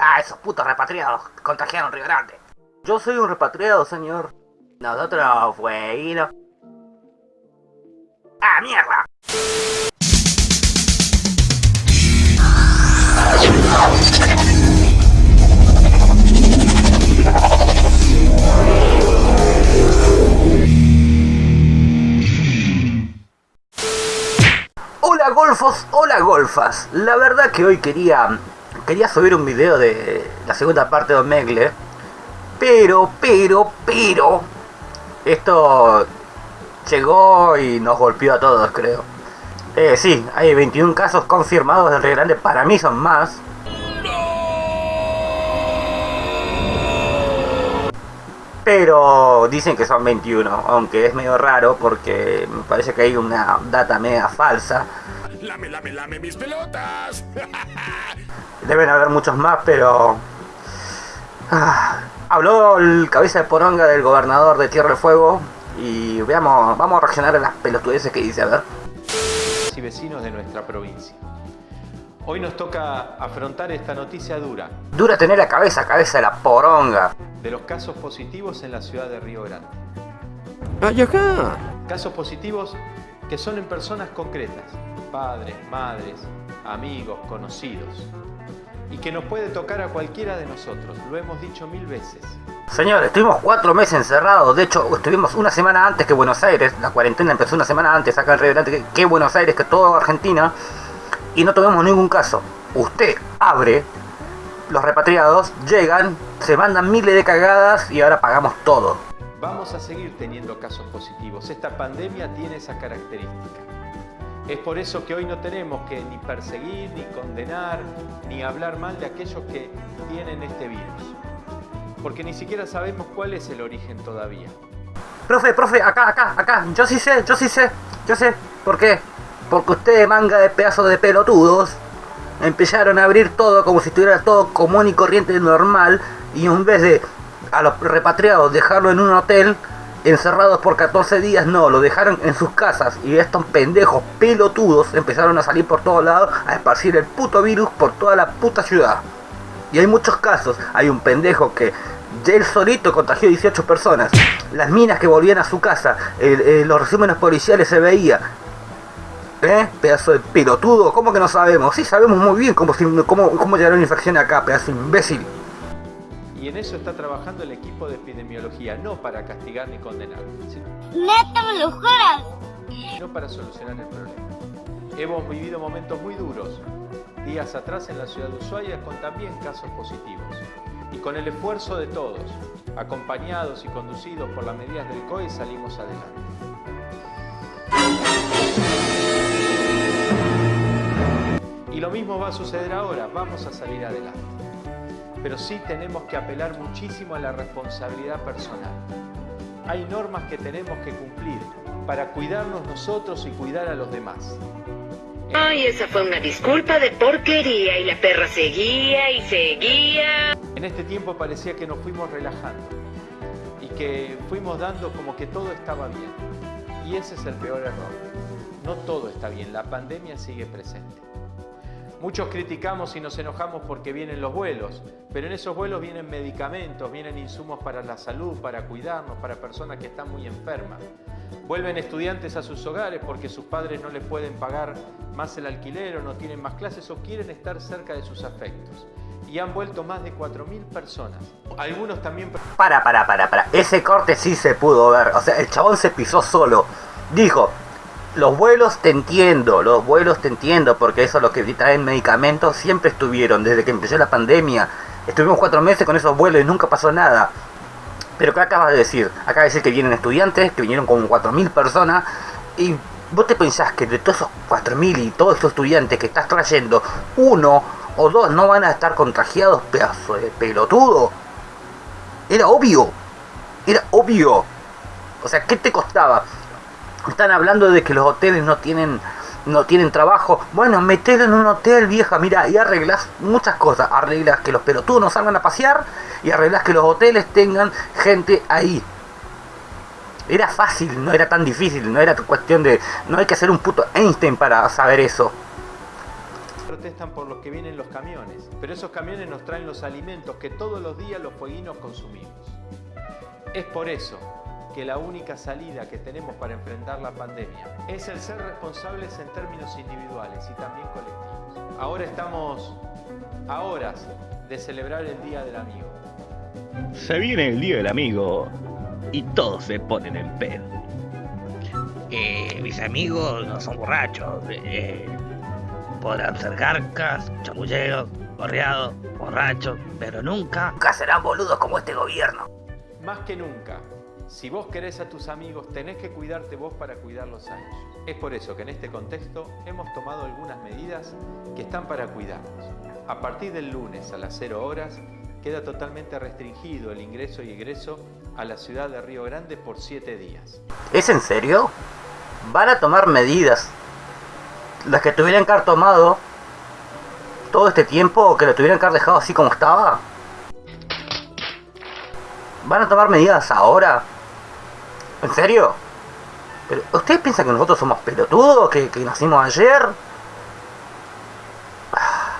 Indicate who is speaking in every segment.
Speaker 1: Ah, esos putos repatriados contagiaron Río Grande. Yo soy un repatriado, señor. Nosotros fuimos... ¡Ah, mierda! Hola golfos, hola golfas. La verdad que hoy quería quería subir un video de la segunda parte de Omegle, pero, pero, pero, esto llegó y nos golpeó a todos, creo. Eh, sí, hay 21 casos confirmados del Río Grande, para mí son más. Pero dicen que son 21, aunque es medio raro porque me parece que hay una data media falsa.
Speaker 2: ¡Lame, lame, lame mis pelotas!
Speaker 1: Deben haber muchos más, pero... Ah, habló el cabeza de poronga del gobernador de Tierra del Fuego y veamos, vamos a reaccionar a las pelotudeces que dice, a ver.
Speaker 3: Y vecinos de nuestra provincia. Hoy nos toca afrontar esta noticia dura.
Speaker 1: Dura tener la cabeza, cabeza de la poronga.
Speaker 3: De los casos positivos en la ciudad de Río Grande.
Speaker 2: ¡Ay, acá!
Speaker 3: Casos positivos que son en personas concretas. Padres, madres, amigos, conocidos. Y que nos puede tocar a cualquiera de nosotros. Lo hemos dicho mil veces.
Speaker 1: Señor, estuvimos cuatro meses encerrados. De hecho, estuvimos una semana antes que Buenos Aires. La cuarentena empezó una semana antes acá en Río Grande que, Buenos Aires, que toda Argentina y no tuvimos ningún caso. Usted abre, los repatriados llegan, se mandan miles de cagadas y ahora pagamos todo.
Speaker 3: Vamos a seguir teniendo casos positivos. Esta pandemia tiene esa característica. Es por eso que hoy no tenemos que ni perseguir, ni condenar, ni hablar mal de aquellos que tienen este virus. Porque ni siquiera sabemos cuál es el origen todavía.
Speaker 1: Profe, profe, acá, acá, acá, yo sí sé, yo sí sé, yo sé, ¿por qué? Porque ustedes, manga de pedazos de pelotudos, empezaron a abrir todo como si estuviera todo común y corriente normal, y en vez de a los repatriados dejarlo en un hotel, encerrados por 14 días, no, lo dejaron en sus casas, y estos pendejos pelotudos empezaron a salir por todos lados a esparcir el puto virus por toda la puta ciudad. Y hay muchos casos, hay un pendejo que él solito contagió 18 personas. Las minas que volvían a su casa, los resúmenes policiales se veía. ¿Eh? Pedazo de pelotudo, ¿cómo que no sabemos? Sí, sabemos muy bien cómo, cómo, cómo llegaron infecciones acá, pedazo de imbécil.
Speaker 3: Y en eso está trabajando el equipo de epidemiología, no para castigar ni condenar,
Speaker 4: ¡Neta, me lo juras!
Speaker 3: sino para solucionar el problema. Hemos vivido momentos muy duros, días atrás en la ciudad de Ushuaia con también casos positivos. Y con el esfuerzo de todos, acompañados y conducidos por las medidas del COE, salimos adelante. Y lo mismo va a suceder ahora, vamos a salir adelante. Pero sí tenemos que apelar muchísimo a la responsabilidad personal. Hay normas que tenemos que cumplir para cuidarnos nosotros y cuidar a los demás.
Speaker 5: Ay, esa fue una disculpa de porquería y la perra seguía y seguía.
Speaker 3: En este tiempo parecía que nos fuimos relajando y que fuimos dando como que todo estaba bien. Y ese es el peor error. No todo está bien, la pandemia sigue presente. Muchos criticamos y nos enojamos porque vienen los vuelos, pero en esos vuelos vienen medicamentos, vienen insumos para la salud, para cuidarnos, para personas que están muy enfermas. Vuelven estudiantes a sus hogares porque sus padres no les pueden pagar más el alquiler o no tienen más clases o quieren estar cerca de sus afectos. Y han vuelto más de 4.000 personas. Algunos también...
Speaker 1: Para, para, para, para. Ese corte sí se pudo ver. O sea, el chabón se pisó solo. Dijo, los vuelos te entiendo, los vuelos te entiendo, porque eso lo que traen medicamentos siempre estuvieron, desde que empezó la pandemia. Estuvimos cuatro meses con esos vuelos y nunca pasó nada. Pero ¿qué acabas de decir? Acaba de decir que vienen estudiantes, que vinieron con 4.000 personas, y vos te pensás que de todos esos 4.000 y todos estos estudiantes que estás trayendo, uno o dos no van a estar contagiados, pedazo de pelotudo. Era obvio, era obvio. O sea, ¿qué te costaba? Están hablando de que los hoteles no tienen no tienen trabajo. Bueno, metelo en un hotel, vieja, mira, y arreglas muchas cosas. Arreglas que los pelotudos no salgan a pasear y arreglas que los hoteles tengan gente ahí. Era fácil, no era tan difícil, no era cuestión de... No hay que ser un puto Einstein para saber eso.
Speaker 3: protestan por los que vienen los camiones, pero esos camiones nos traen los alimentos que todos los días los fueguinos consumimos. Es por eso que la única salida que tenemos para enfrentar la pandemia es el ser responsables en términos individuales y también colectivos. Ahora estamos a horas de celebrar el Día del Amigo.
Speaker 6: Se viene el día del amigo y todos se ponen en pedo.
Speaker 7: Eh, mis amigos no son borrachos. eh, podrán ser garcas, chamulleros, gorreados, borrachos, pero nunca.
Speaker 1: Nunca serán boludos como este gobierno.
Speaker 3: Más que nunca, si vos querés a tus amigos, tenés que cuidarte vos para cuidarlos a ellos. Es por eso que en este contexto hemos tomado algunas medidas que están para cuidarnos. A partir del lunes a las 0 horas, queda totalmente restringido el ingreso y egreso a la ciudad de Río Grande por 7 días.
Speaker 1: ¿Es en serio? ¿Van a tomar medidas? Las que tuvieran que haber tomado todo este tiempo que lo tuvieran que haber dejado así como estaba. ¿Van a tomar medidas ahora? ¿En serio? ¿Pero ¿Ustedes piensan que nosotros somos pelotudos? ¿Que, que nacimos ayer? Ah,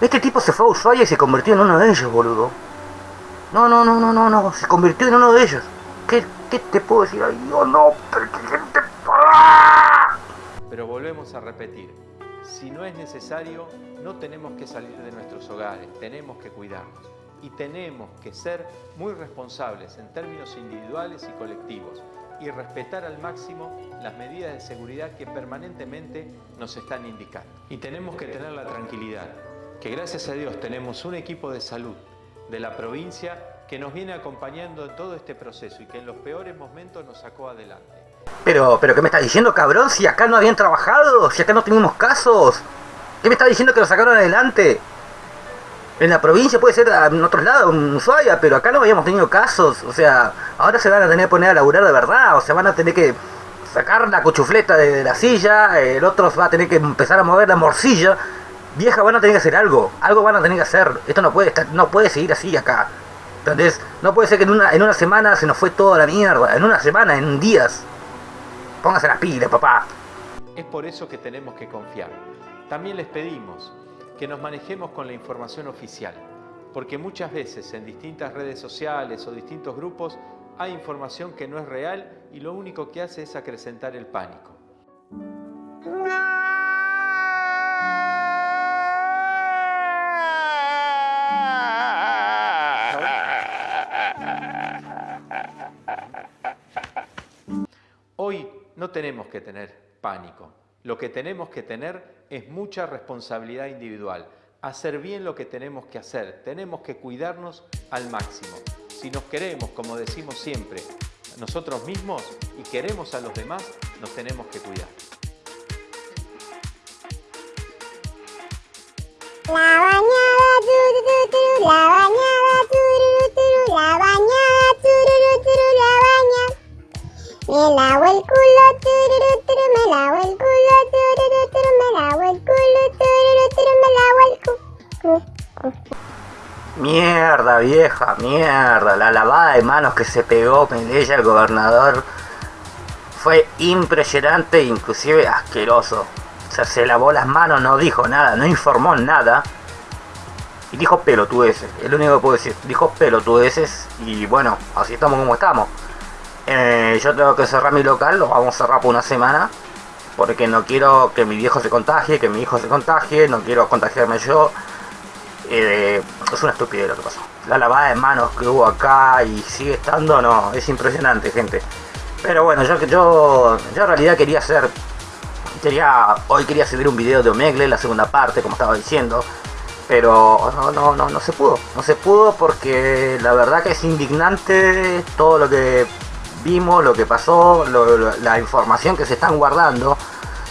Speaker 1: Este tipo se fue a Ushuaia y se convirtió en uno de ellos, boludo. No, no, no, no, no, no. Se convirtió en uno de ellos. ¿Qué, qué te puedo decir? Ay, Dios, no. Pero. ¡Ah!
Speaker 3: Pero volvemos a repetir, si no es necesario, no tenemos que salir de nuestros hogares, tenemos que cuidarnos. Y tenemos que ser muy responsables en términos individuales y colectivos y respetar al máximo las medidas de seguridad que permanentemente nos están indicando. Y tenemos que tener la tranquilidad que gracias a Dios tenemos un equipo de salud de la provincia que nos viene acompañando en todo este proceso y que en los peores momentos nos sacó adelante.
Speaker 1: Pero, pero ¿qué me estás diciendo, cabrón? Si acá no habían trabajado, si acá no teníamos casos. ¿Qué me estás diciendo que lo sacaron adelante? En la provincia puede ser en otros lados, en Ushuaia, pero acá no habíamos tenido casos. O sea, ahora se van a tener que poner a laburar de verdad. O sea, van a tener que sacar la cuchufleta de, de la silla. El otro va a tener que empezar a mover la morcilla. Vieja, van a tener que hacer algo. Algo van a tener que hacer. Esto no puede estar, no puede seguir así acá. Entonces, no puede ser que en una, en una semana se nos fue toda la mierda. En una semana, en días. Póngase las pilas, papá.
Speaker 3: Es por eso que tenemos que confiar. También les pedimos que nos manejemos con la información oficial, porque muchas veces en distintas redes sociales o distintos grupos hay información que no es real y lo único que hace es acrecentar el pánico. Hoy no tenemos que tener pánico. Lo que tenemos que tener es mucha responsabilidad individual. Hacer bien lo que tenemos que hacer. Tenemos que cuidarnos al máximo. Si nos queremos, como decimos siempre, nosotros mismos y queremos a los demás, nos tenemos que cuidar.
Speaker 4: La bañada, la bañada, la bañada, la baña.
Speaker 1: Mierda, vieja, mierda. La lavada de manos que se pegó Medella, el gobernador, fue impresionante e inclusive asqueroso. O sea, se lavó las manos, no dijo nada, no informó nada. Y dijo pelotudeces, es lo único que puedo decir. Dijo pelotudeces y bueno, así estamos como estamos. Eh, yo tengo que cerrar mi local, lo vamos a cerrar por una semana. Porque no quiero que mi viejo se contagie, que mi hijo se contagie, no quiero contagiarme yo. Eh, es una estupidez lo que pasó. La lavada de manos que hubo acá y sigue estando, no, es impresionante, gente. Pero bueno, yo, yo, yo en realidad quería hacer, quería, hoy quería subir un video de Omegle, la segunda parte, como estaba diciendo. Pero no, no, no, no se pudo. No se pudo porque la verdad que es indignante todo lo que vimos, lo que pasó, la información que se están guardando.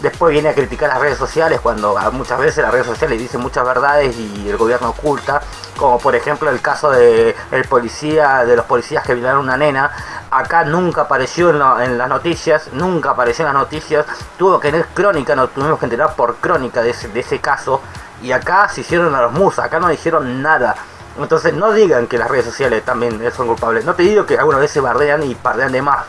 Speaker 1: Después viene a criticar las redes sociales cuando muchas veces las redes sociales dicen muchas verdades y el gobierno oculta, como por ejemplo el caso de el policía, de los policías que violaron a una nena. Acá nunca apareció en, la- en las noticias, nunca apareció en las noticias. Tuvo que tener crónica, nos tuvimos que enterar por crónica de ese, de ese caso. Y acá se hicieron a los musas, acá no dijeron nada. Entonces no digan que las redes sociales también son culpables. No te digo que algunas veces bardean y pardean de más.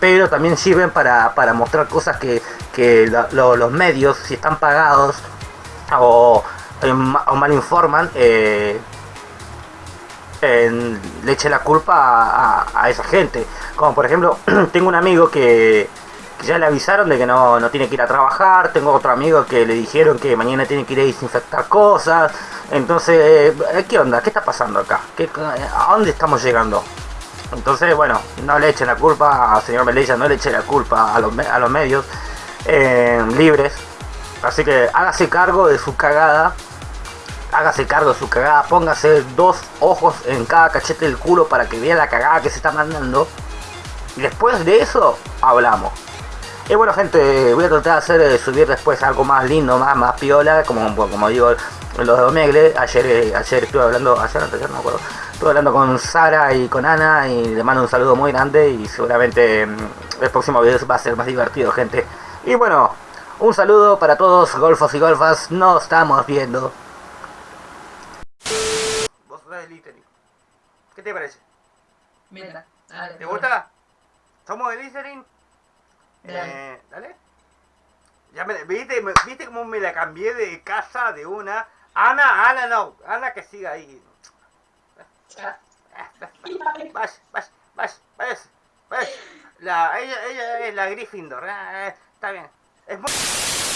Speaker 1: Pero también sirven para, para mostrar cosas que, que la- lo- los medios, si están pagados o, eh, o mal informan, eh, en- le eche la culpa a, a- a esa gente. Como por ejemplo, tengo un amigo que, ya le avisaron de que no, no tiene que ir a trabajar, tengo otro amigo que le dijeron que mañana tiene que ir a desinfectar cosas. Entonces, eh, ¿qué onda? ¿Qué está pasando acá? ¿Qué, ¿A dónde estamos llegando? Entonces, bueno, no le echen la culpa al señor Melella, no le echen la culpa a los, a los medios eh, libres. Así que hágase cargo de su cagada. Hágase cargo de su cagada. Póngase dos ojos en cada cachete del culo para que vea la cagada que se está mandando. Y después de eso, hablamos. Y bueno, gente, voy a tratar de hacer eh, subir después algo más lindo, más, más piola, como, como digo, los de Omegle. Ayer, eh, ayer estuve hablando, ayer, antes, no me acuerdo. Estuve hablando con Sara y con Ana y le mando un saludo muy grande y seguramente mm, el próximo video va a ser más divertido, gente. Y bueno, un saludo para todos, golfos y golfas, nos estamos viendo. ¿Vos sos de Littering? ¿Qué te parece?
Speaker 8: Mira, dale.
Speaker 1: ¿Te gusta? ¿Somos de Littering?
Speaker 8: Dale.
Speaker 1: Eh, dale. Ya me, ¿viste, me- ¿Viste cómo me la cambié de casa de una? Ana, Ana no, Ana que siga ahí. Vas, vas, vas, vas, vas. La, ella, ella es la Gryffindor, eh, eh, está bien. Es muy...